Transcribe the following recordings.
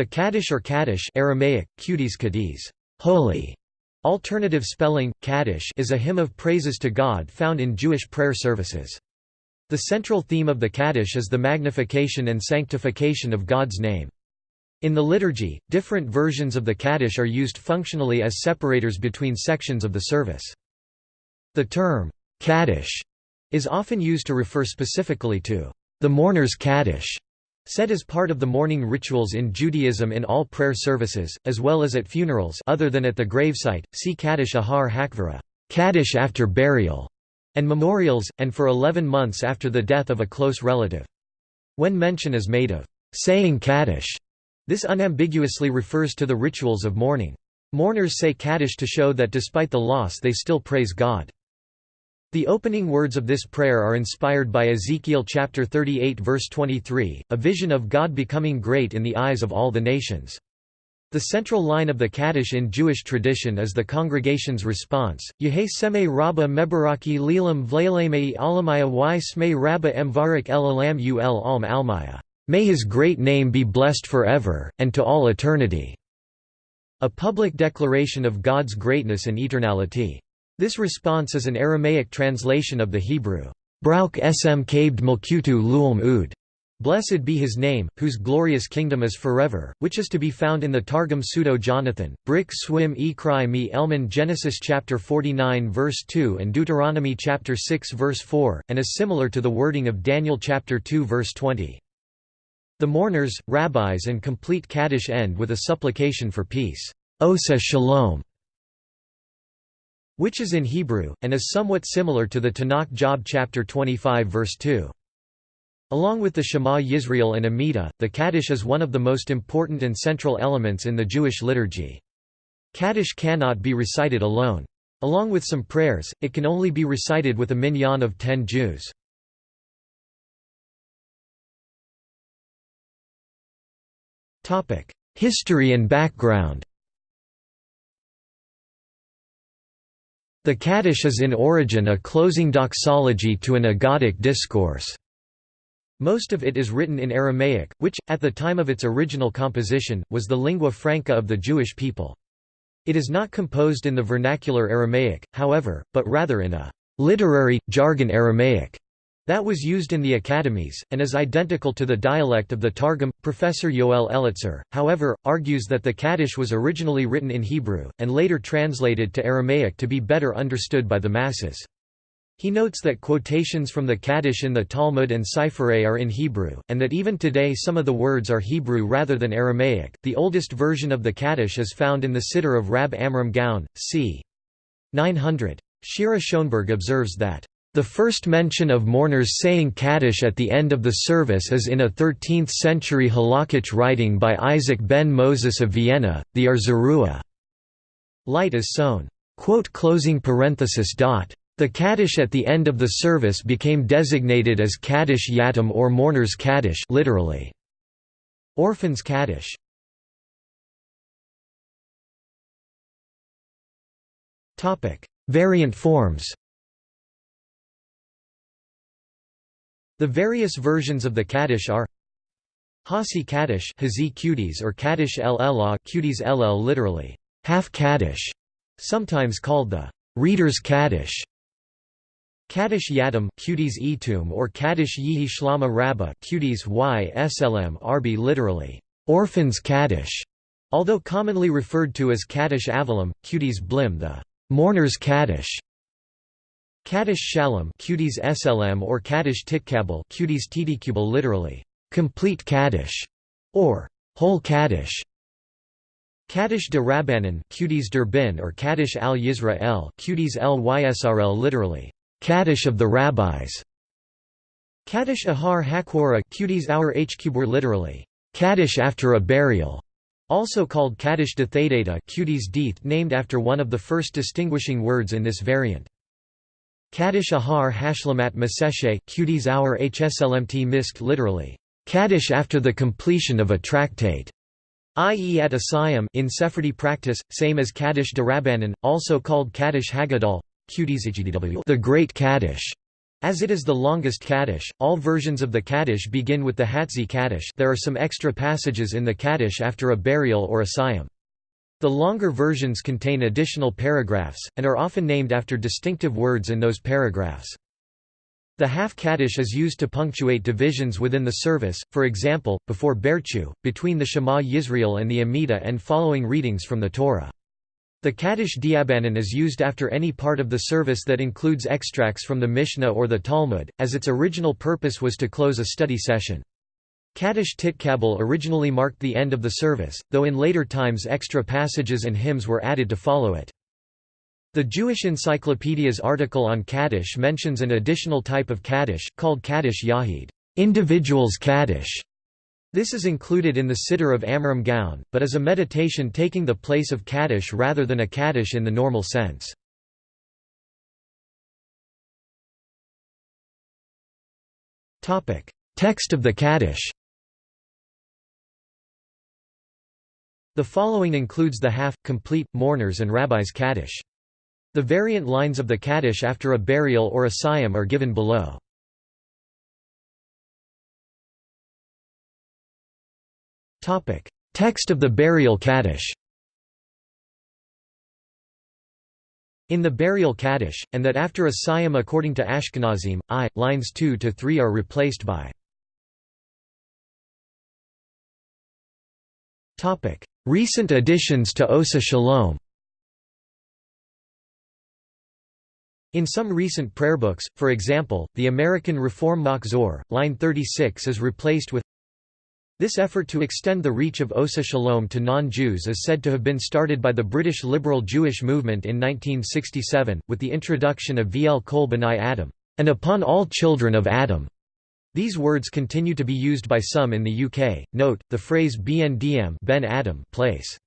The Kaddish or Kaddish Aramaic, Qudis Kadis, holy, alternative spelling, Kaddish is a hymn of praises to God found in Jewish prayer services. The central theme of the Kaddish is the magnification and sanctification of God's name. In the liturgy, different versions of the Kaddish are used functionally as separators between sections of the service. The term, Kaddish, is often used to refer specifically to the mourner's Kaddish, Said as part of the mourning rituals in Judaism in all prayer services, as well as at funerals other than at the gravesite, see Kaddish Ahar Hakvara Kaddish after burial", and memorials, and for 11 months after the death of a close relative. When mention is made of saying Kaddish, this unambiguously refers to the rituals of mourning. Mourners say Kaddish to show that despite the loss they still praise God. The opening words of this prayer are inspired by Ezekiel chapter 38 verse 23, a vision of God becoming great in the eyes of all the nations. The central line of the Kaddish in Jewish tradition is the congregation's response, Yehe seme rabba mebaraki lilam vleilemei alamaya y sme rabba emvarik el alam ul alm almaya. May his great name be blessed forever, and to all eternity." A public declaration of God's greatness and eternality. This response is an Aramaic translation of the Hebrew, Brauk sm kabed mulkutu luum ud. Blessed be his name, whose glorious kingdom is forever, which is to be found in the Targum Pseudo Jonathan, Brick Swim e Cry me Elman Genesis chapter 49 verse 2 and Deuteronomy chapter 6 verse 4, and is similar to the wording of Daniel chapter 2 verse 20. The mourners, rabbis and complete Kaddish end with a supplication for peace. Osa shalom which is in Hebrew, and is somewhat similar to the Tanakh Job chapter 25 verse 2. Along with the Shema Yisrael and Amidah, the Kaddish is one of the most important and central elements in the Jewish liturgy. Kaddish cannot be recited alone. Along with some prayers, it can only be recited with a minyan of ten Jews. History and background The Kaddish is in origin a closing doxology to an agadic discourse. Most of it is written in Aramaic, which, at the time of its original composition, was the lingua franca of the Jewish people. It is not composed in the vernacular Aramaic, however, but rather in a literary, jargon Aramaic that was used in the academies, and is identical to the dialect of the Targum. Professor Yoel Elitzur, however, argues that the Kaddish was originally written in Hebrew, and later translated to Aramaic to be better understood by the masses. He notes that quotations from the Kaddish in the Talmud and Sifrei are in Hebrew, and that even today some of the words are Hebrew rather than Aramaic. The oldest version of the Kaddish is found in the Siddur of Rab Amram Gaon, c. 900. Shira Schoenberg observes that the first mention of mourners saying Kaddish at the end of the service is in a 13th-century halakhic writing by Isaac ben Moses of Vienna, the Or Zarua. Light is sown. The Kaddish at the end of the service became designated as Kaddish Yatim or Mourners Kaddish literally. Orphans Kaddish. Variant forms The various versions of the Kaddish are Hasi Kaddish Cuties or Kaddish LLA Cuties LL literally, half Kaddish, sometimes called the Reader's Kaddish. Kaddish Yatim Cuties Etum or Kaddish Yihi Shlama Rabba Qudis y slm Arbi literally, Orphans Kaddish, although commonly referred to as Kaddish Avalim, Cuties Blim the Mourner's Kaddish. Kaddish Shalom Qudis SLM or Kaddish Titkabel Qudis Titikubal literally, complete Kaddish, or whole Kaddish. Kaddish de Rabbanan Qudis Durbin or Kaddish al Yisrael Qudis Lysrl literally, Kaddish of the Rabbis. Kaddish Ahar Hakwara Qudis our Hkubur literally, Kaddish after a burial. Also called Kaddish de Deeth named after one of the first distinguishing words in this variant. Kaddish Ahar Hashlamat Maseshe Qudis our HSLMT Misk literally, Kaddish after the completion of a tractate, i.e. at Asayim in Sephardi practice, same as Kaddish de Rabbanan, also called Kaddish Haggadol, the Great Kaddish. As it is the longest Kaddish, all versions of the Kaddish begin with the Hatzi Kaddish there are some extra passages in the Kaddish after a burial or a Siyum. The longer versions contain additional paragraphs, and are often named after distinctive words in those paragraphs. The half Kaddish is used to punctuate divisions within the service, for example, before Barechu, between the Shema Yisrael and the Amidah and following readings from the Torah. The Kaddish Diabanan is used after any part of the service that includes extracts from the Mishnah or the Talmud, as its original purpose was to close a study session. Kaddish Titkabel originally marked the end of the service, though in later times extra passages and hymns were added to follow it. The Jewish Encyclopedia's article on Kaddish mentions an additional type of Kaddish, called Kaddish Yahid individual's Kaddish", this is included in the Siddur of Amram Gaon, but is a meditation taking the place of Kaddish rather than a Kaddish in the normal sense. Text of the Kaddish The following includes the half, complete, mourners and rabbis' Kaddish. The variant lines of the Kaddish after a burial or a Siyum are given below. Text of the burial Kaddish. In the burial Kaddish, and that after a Siyum according to Ashkenazim, I, lines 2 to 3 are replaced by. Recent additions to Osa Shalom. In some recent prayer books, for example, the American Reform Machzor, line 36 is replaced with this effort to extend the reach of Osa Shalom to non-Jews is said to have been started by the British liberal Jewish movement in 1967, with the introduction of V'el Kol B'nai Adam, and upon all children of Adam. These words continue to be used by some in the UK. Note, the phrase BNDM ben Adam place.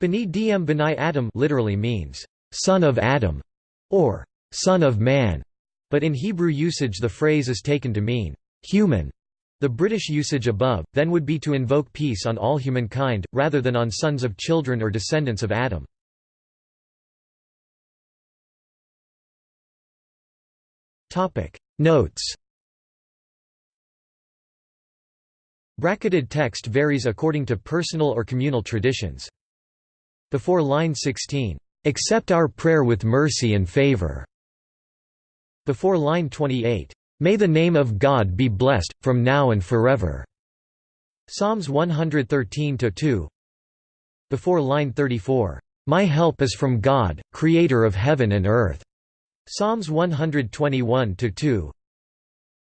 B'nai Dm B'nai Adam literally means, son of Adam, or son of man, but in Hebrew usage the phrase is taken to mean, human. The British usage above, then would be to invoke peace on all humankind, rather than on sons of children or descendants of Adam. Notes Bracketed text varies according to personal or communal traditions. Before line 16, "...accept our prayer with mercy and favor." Before line 28, May the name of God be blessed, from now and forever." Psalms 113–2 Before line 34, "My help is from God, creator of heaven and earth." Psalms 121–2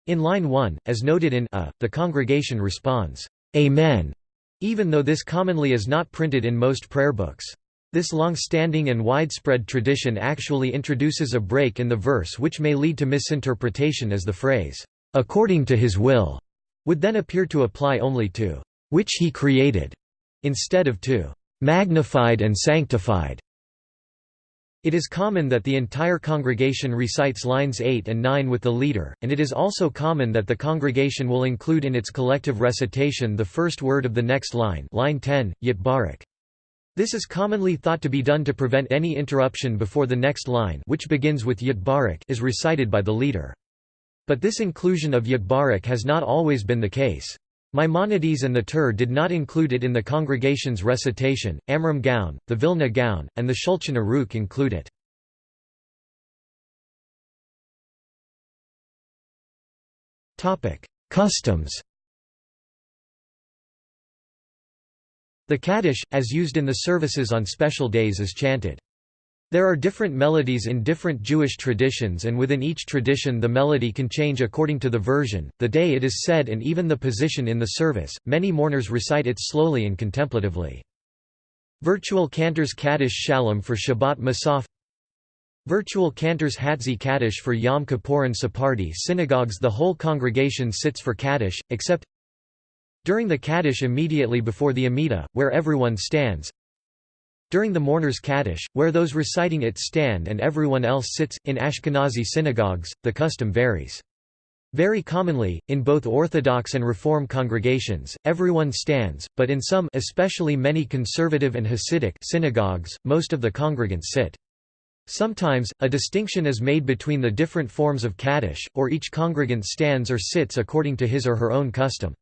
In line 1, as noted in a, the congregation responds, "'Amen", even though this commonly is not printed in most prayer books. This long-standing and widespread tradition actually introduces a break in the verse which may lead to misinterpretation as the phrase, "'according to his will' would then appear to apply only to "'which he created' instead of to "'magnified and sanctified' It is common that the entire congregation recites lines 8 and 9 with the leader, and it is also common that the congregation will include in its collective recitation the first word of the next line line 10, Yitbarek. This is commonly thought to be done to prevent any interruption before the next line which begins with Yitbarek is recited by the leader. But this inclusion of Yitbarak has not always been the case. Maimonides and the Tur did not include it in the congregation's recitation, Amram Gaon, the Vilna Gaon, and the Shulchan Aruch include it. Customs The Kaddish, as used in the services on special days is chanted. There are different melodies in different Jewish traditions and within each tradition the melody can change according to the version, the day it is said and even the position in the service. Many mourners recite it slowly and contemplatively. Virtual cantors Kaddish Shalom for Shabbat Musaf Virtual cantors Hatzi Kaddish for Yom Kippur and Sephardi synagogues The whole congregation sits for Kaddish, except during the Kaddish immediately before the Amidah, where everyone stands. During the mourner's Kaddish, where those reciting it stand and everyone else sits, in Ashkenazi synagogues, the custom varies. Very commonly, in both Orthodox and Reform congregations, everyone stands, but in some especially many conservative and Hasidic synagogues, most of the congregants sit. Sometimes, a distinction is made between the different forms of Kaddish, or each congregant stands or sits according to his or her own custom.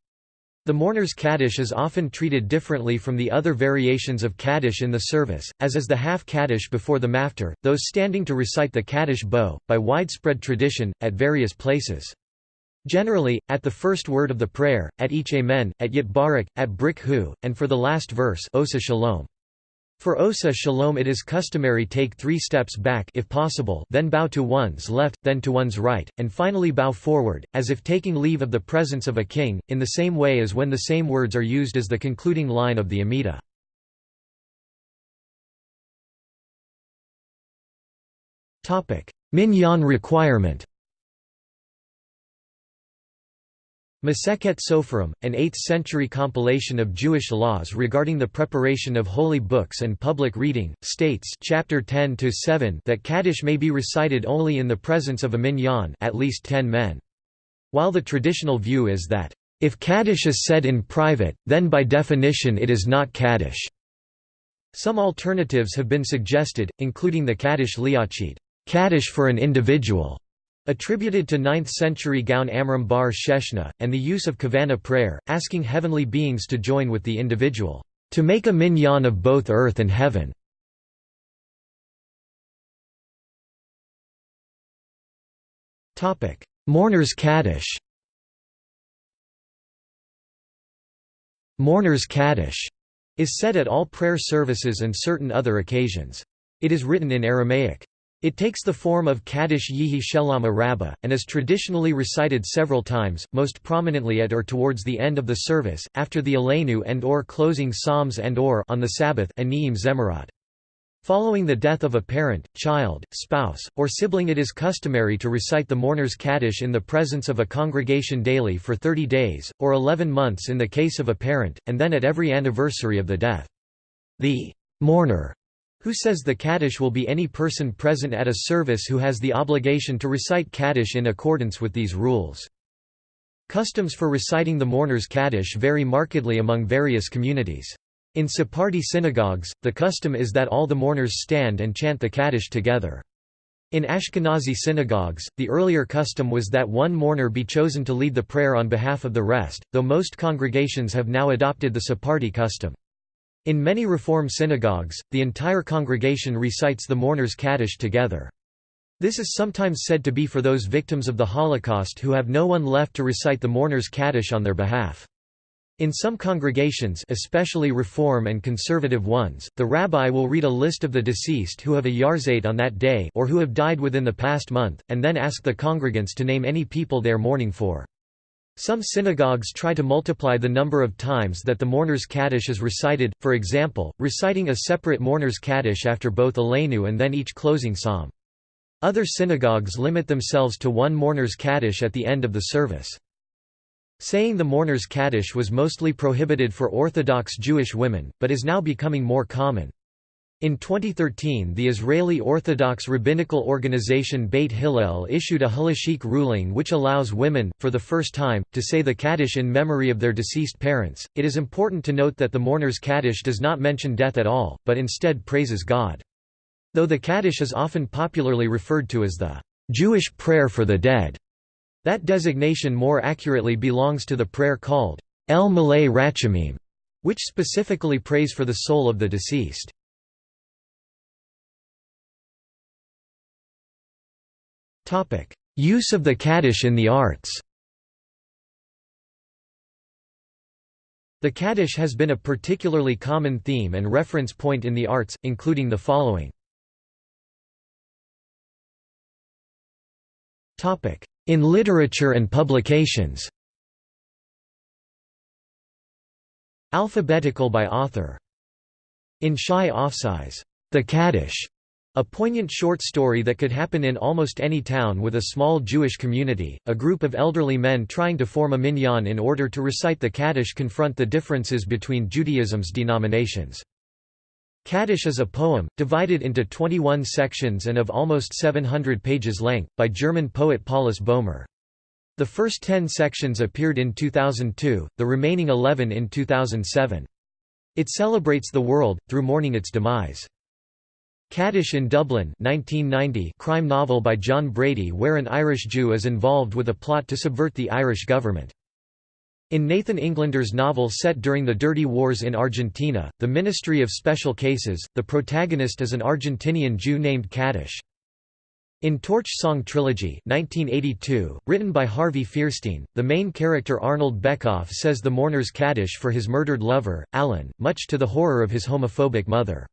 The mourner's Kaddish is often treated differently from the other variations of Kaddish in the service, as is the half Kaddish before the maftir, those standing to recite the Kaddish bow, by widespread tradition, at various places. Generally, at the first word of the prayer, at each Amen, at Yit Barak, at Brik Hu, and for the last verse Osa Shalom. For Osa Shalom it is customary take three steps back if possible then bow to one's left, then to one's right, and finally bow forward, as if taking leave of the presence of a king, in the same way as when the same words are used as the concluding line of the Amida. Minyan requirement Masechet Sofrim, an 8th-century compilation of Jewish laws regarding the preparation of holy books and public reading, states chapter 10 that Kaddish may be recited only in the presence of a minyan at least ten men. While the traditional view is that, "...if Kaddish is said in private, then by definition it is not Kaddish." Some alternatives have been suggested, including the Kaddish Liachid, Kaddish for an individual, Attributed to 9th-century Gaon Amram bar Sheshna, and the use of Kavana prayer, asking heavenly beings to join with the individual, "...to make a minyan of both earth and heaven." Mourner's Kaddish Mourner's Kaddish is said at all prayer services and certain other occasions. It is written in Aramaic. It takes the form of Kaddish Yihi Shelama Rabbah, and is traditionally recited several times, most prominently at or towards the end of the service, after the Aleinu and or closing Psalms and or on the Sabbath Anim Zemirot. Following the death of a parent, child, spouse, or sibling it is customary to recite the mourner's Kaddish in the presence of a congregation daily for 30 days, or 11 months in the case of a parent, and then at every anniversary of the death. The mourner who says the Kaddish will be any person present at a service who has the obligation to recite Kaddish in accordance with these rules. Customs for reciting the mourner's Kaddish vary markedly among various communities. In Sephardi synagogues, the custom is that all the mourners stand and chant the Kaddish together. In Ashkenazi synagogues, the earlier custom was that one mourner be chosen to lead the prayer on behalf of the rest, though most congregations have now adopted the Sephardi custom. In many Reform synagogues, the entire congregation recites the mourner's Kaddish together. This is sometimes said to be for those victims of the Holocaust who have no one left to recite the mourner's Kaddish on their behalf. In some congregations especially Reform and conservative ones, the rabbi will read a list of the deceased who have a yahrzeit on that day or who have died within the past month, and then ask the congregants to name any people they are mourning for. Some synagogues try to multiply the number of times that the mourner's Kaddish is recited, for example, reciting a separate mourner's Kaddish after both Aleinu and then each closing psalm. Other synagogues limit themselves to one mourner's Kaddish at the end of the service. Saying the mourner's Kaddish was mostly prohibited for Orthodox Jewish women, but is now becoming more common. In 2013 the Israeli Orthodox rabbinical organization Beit Hillel issued a halachic ruling which allows women, for the first time, to say the Kaddish in memory of their deceased parents. It is important to note that the mourner's Kaddish does not mention death at all, but instead praises God. Though the Kaddish is often popularly referred to as the Jewish prayer for the dead, that designation more accurately belongs to the prayer called El Malei Rachamim, which specifically prays for the soul of the deceased. Use of the Kaddish in the arts The Kaddish has been a particularly common theme and reference point in the arts, including the following. In literature and publications Alphabetical by author. In Shai Afsai's, The Kaddish a poignant short story that could happen in almost any town with a small Jewish community, a group of elderly men trying to form a minyan in order to recite the Kaddish confront the differences between Judaism's denominations. Kaddish is a poem, divided into 21 sections and of almost 700 pages length, by German poet Paulus Boehmer. The first 10 sections appeared in 2002, the remaining 11 in 2007. It celebrates the world, through mourning its demise. Kaddish in Dublin 1990 crime novel by John Brady where an Irish Jew is involved with a plot to subvert the Irish government. In Nathan Englander's novel set during the Dirty Wars in Argentina, The Ministry of Special Cases, the protagonist is an Argentinian Jew named Kaddish. In Torch Song Trilogy 1982, written by Harvey Fierstein, the main character Arnold Bekoff says the mourner's Kaddish for his murdered lover, Alan, much to the horror of his homophobic mother.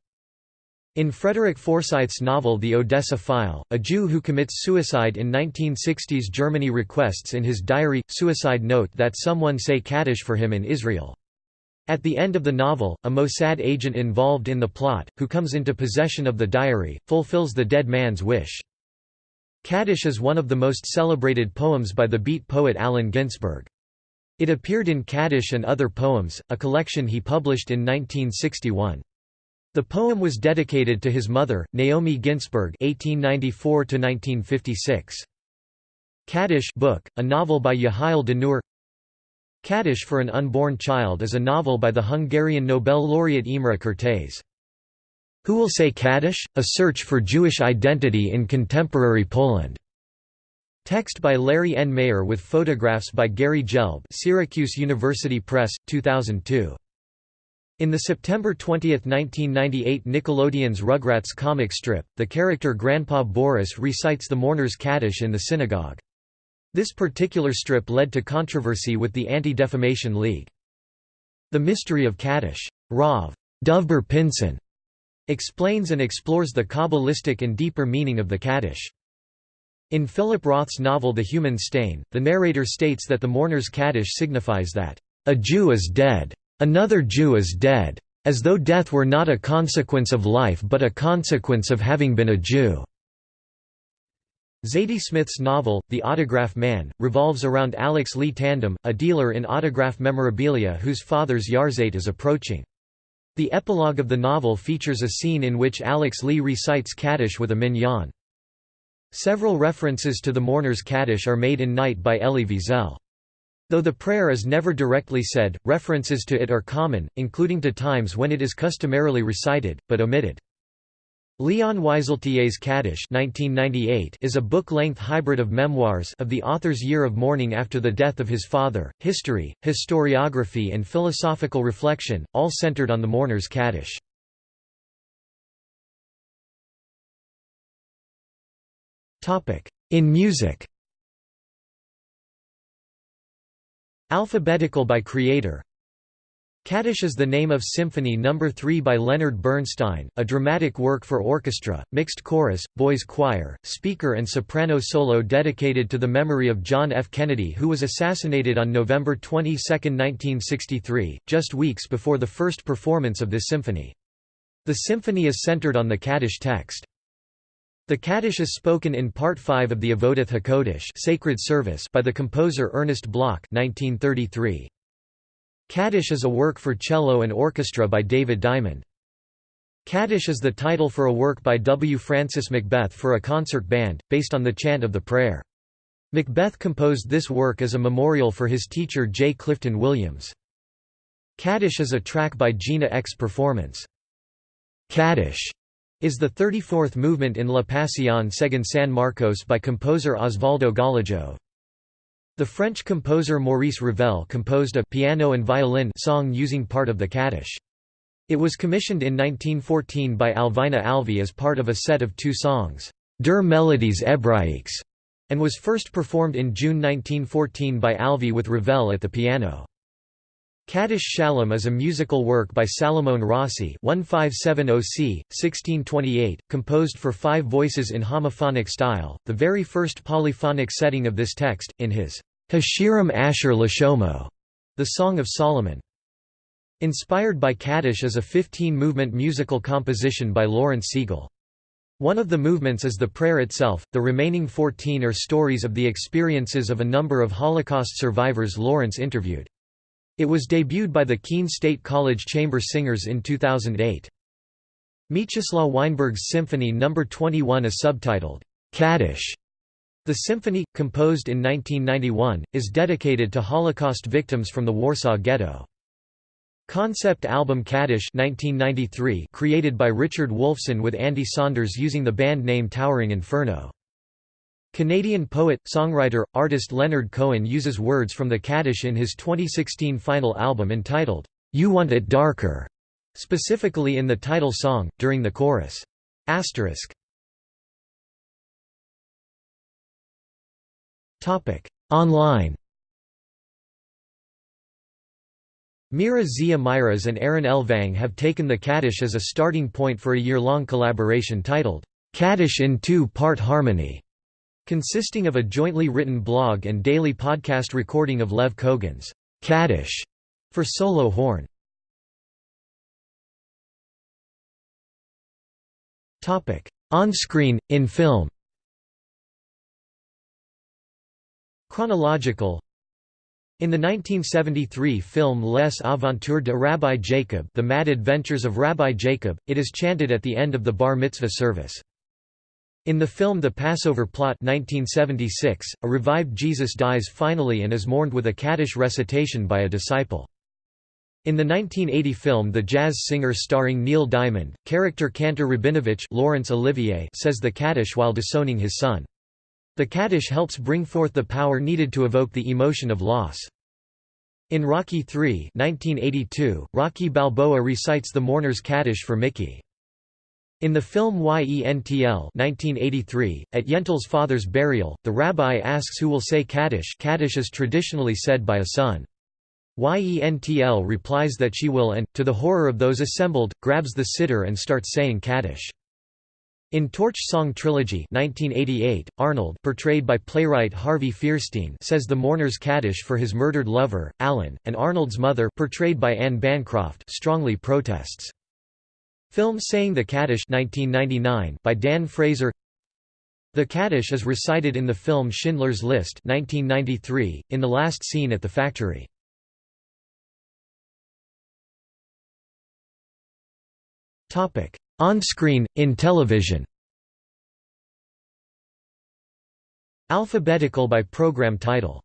In Frederick Forsyth's novel The Odessa File, a Jew who commits suicide in 1960s Germany requests in his diary, suicide note that someone say Kaddish for him in Israel. At the end of the novel, a Mossad agent involved in the plot, who comes into possession of the diary, fulfills the dead man's wish. Kaddish is one of the most celebrated poems by the beat poet Allen Ginsberg. It appeared in Kaddish and Other Poems, a collection he published in 1961. The poem was dedicated to his mother, Naomi Ginsberg (1894–1956). Kaddish book, a novel by Yehiel Denur. Kaddish for an Unborn Child is a novel by the Hungarian Nobel laureate Imre Kertész. Who Will Say Kaddish? A Search for Jewish Identity in Contemporary Poland. Text by Larry N. Mayer with photographs by Gary Gelb Syracuse University Press, 2002. In the September 20, 1998 Nickelodeon's Rugrats comic strip, the character Grandpa Boris recites the mourner's Kaddish in the synagogue. This particular strip led to controversy with the Anti-Defamation League. The Mystery of Kaddish. Rav. Dovber Pinson explains and explores the Kabbalistic and deeper meaning of the Kaddish. In Philip Roth's novel The Human Stain, the narrator states that the mourner's Kaddish signifies that, "...a Jew is dead." Another Jew is dead. As though death were not a consequence of life but a consequence of having been a Jew." Zadie Smith's novel, The Autograph Man, revolves around Alex Lee Tandem, a dealer in autograph memorabilia whose father's yahrzeit is approaching. The epilogue of the novel features a scene in which Alex Lee recites Kaddish with a minyan. Several references to the mourner's Kaddish are made in Night by Elie Wiesel. Though the prayer is never directly said, references to it are common, including to times when it is customarily recited, but omitted. Leon Wieseltier's Kaddish 1998 is a book-length hybrid of memoirs of the author's year of mourning after the death of his father, history, historiography and philosophical reflection, all centered on the mourner's Kaddish. In music Alphabetical by creator Kaddish is the name of Symphony No. 3 by Leonard Bernstein, a dramatic work for orchestra, mixed chorus, boys' choir, speaker and soprano solo dedicated to the memory of John F. Kennedy who was assassinated on November 22, 1963, just weeks before the first performance of this symphony. The symphony is centered on the Kaddish text. The Kaddish is spoken in Part 5 of the Avodath HaKodesh sacred service by the composer Ernest Bloch 1933. Kaddish is a work for cello and orchestra by David Diamond. Kaddish is the title for a work by W. Francis McBeth for a concert band, based on the chant of the prayer. McBeth composed this work as a memorial for his teacher J. Clifton Williams. Kaddish is a track by Gina X Performance. Kaddish is the 34th movement in La Pasión según San Marcos by composer Osvaldo Golijov. The French composer Maurice Ravel composed a piano and violin song using part of the Kaddish. It was commissioned in 1914 by Alvina Alvi as part of a set of two songs, Deux Melodies Hebraïques, and was first performed in June 1914 by Alvi with Ravel at the piano. Kaddish Shalom is a musical work by Salomon Rossi 1570 1628, composed for five voices in homophonic style, the very first polyphonic setting of this text, in his Hashirim Asher Lashomo, the Song of Solomon. Inspired by Kaddish is a 15-movement musical composition by Lawrence Siegel. One of the movements is the prayer itself, the remaining 14 are stories of the experiences of a number of Holocaust survivors Lawrence interviewed. It was debuted by the Keene State College Chamber Singers in 2008. Mieczyslaw Weinberg's Symphony No. 21 is subtitled, Kaddish. The symphony, composed in 1991, is dedicated to Holocaust victims from the Warsaw Ghetto. Concept album Kaddish 1993 created by Richard Wolfson with Andy Saunders using the band name Towering Inferno. Canadian poet, songwriter, artist Leonard Cohen uses words from the Kaddish in his 2016 final album entitled, You Want It Darker, specifically in the title song, during the chorus. Asterisk. Online Mira Zia Myras and Aaron Elvang have taken the Kaddish as a starting point for a year-long collaboration titled, Kaddish in Two-Part Harmony, consisting of a jointly written blog and daily podcast recording of Lev Kogan's Kaddish for solo horn. Topic: On-screen, in film Chronological in the 1973 film Les Aventures de Rabbi Jacob The Mad Adventures of Rabbi Jacob, it is chanted at the end of the bar mitzvah service. In the film The Passover Plot 1976, a revived Jesus dies finally and is mourned with a Kaddish recitation by a disciple. In the 1980 film The Jazz Singer starring Neil Diamond, character Cantor Rabinovich Laurence Olivier says the Kaddish while disowning his son. The Kaddish helps bring forth the power needed to evoke the emotion of loss. In Rocky III 1982, Rocky Balboa recites the mourner's Kaddish for Mickey. In the film Yentl 1983, at Yentl's father's burial, the rabbi asks who will say Kaddish Kaddish is traditionally said by a son. Yentl replies that she will and, to the horror of those assembled, grabs the siddur and starts saying Kaddish. In Torch Song Trilogy 1988, Arnold portrayed by playwright Harvey Fierstein says the mourner's Kaddish for his murdered lover, Alan, and Arnold's mother portrayed by Anne Bancroft strongly protests. Film Saying the Kaddish 1999 by Dan Fraser. The Kaddish is recited in the film Schindler's List 1993, in the last scene at the factory. On-screen, in television. Alphabetical by program title.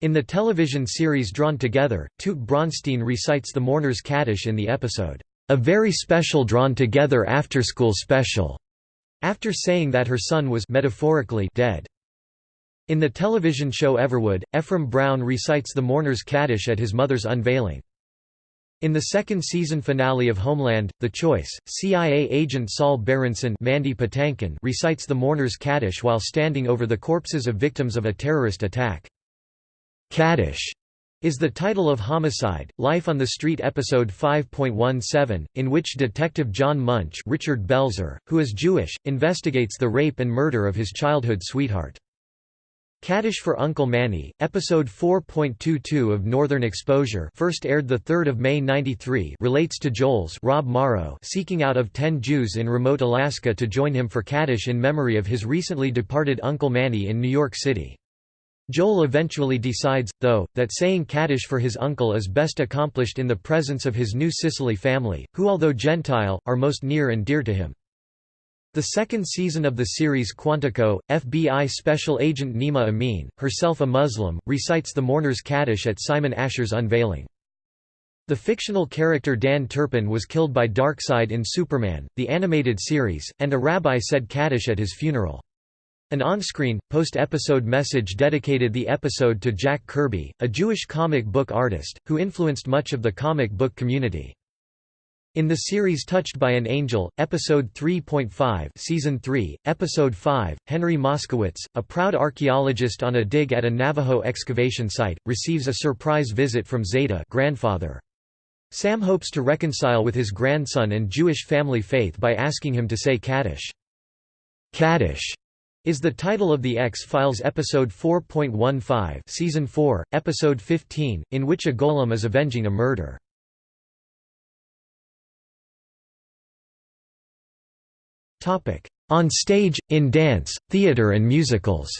In the television series Drawn Together, Toot Braunstein recites the mourner's Kaddish in the episode, "'A Very Special Drawn Together After-School Special' after saying that her son was metaphorically dead. In the television show Everwood, Ephraim Brown recites the mourner's Kaddish at his mother's unveiling. In the second season finale of Homeland, The Choice, CIA agent Saul Berenson Mandy Patinkin recites the mourner's Kaddish while standing over the corpses of victims of a terrorist attack. Kaddish is the title of Homicide, Life on the Street episode 5.17, in which Detective John Munch Richard Belzer, who is Jewish, investigates the rape and murder of his childhood sweetheart. Kaddish for Uncle Manny, episode 4.22 of Northern Exposure first aired 3 May 93 relates to Joel's Rob Morrow seeking out of ten Jews in remote Alaska to join him for Kaddish in memory of his recently departed Uncle Manny in New York City. Joel eventually decides, though, that saying Kaddish for his uncle is best accomplished in the presence of his new Cicely family, who although Gentile, are most near and dear to him. The second season of the series Quantico, FBI Special Agent Nima Amin, herself a Muslim, recites the mourner's Kaddish at Simon Asher's unveiling. The fictional character Dan Turpin was killed by Darkseid in Superman, the animated series, and a rabbi said Kaddish at his funeral. An on-screen, post-episode message dedicated the episode to Jack Kirby, a Jewish comic book artist, who influenced much of the comic book community. In the series Touched by an Angel, Episode 3.5 Season 3, Episode 5, Henry Moskowitz, a proud archaeologist on a dig at a Navajo excavation site, receives a surprise visit from Zeta grandfather. Sam hopes to reconcile with his grandson and Jewish family faith by asking him to say Kaddish. Kaddish is the title of the X-Files episode 4.15 Season 4, Episode 15, in which a golem is avenging a murder. On stage, in dance, theater and musicals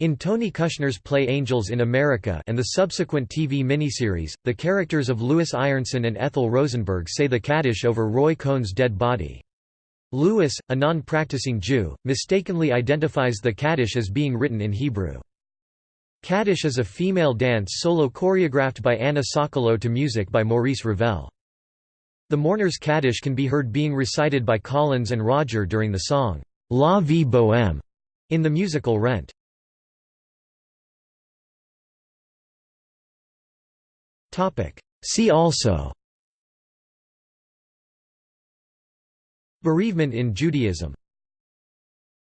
In Tony Kushner's play Angels in America and the subsequent TV miniseries, the characters of Louis Ironson and Ethel Rosenberg say the Kaddish over Roy Cohn's dead body. Louis, a non-practicing Jew, mistakenly identifies the Kaddish as being written in Hebrew. Kaddish is a female dance solo choreographed by Anna Sokolow to music by Maurice Ravel. The mourner's Kaddish can be heard being recited by Collins and Roger during the song, La Vie Bohème, in the musical Rent. See also Bereavement in Judaism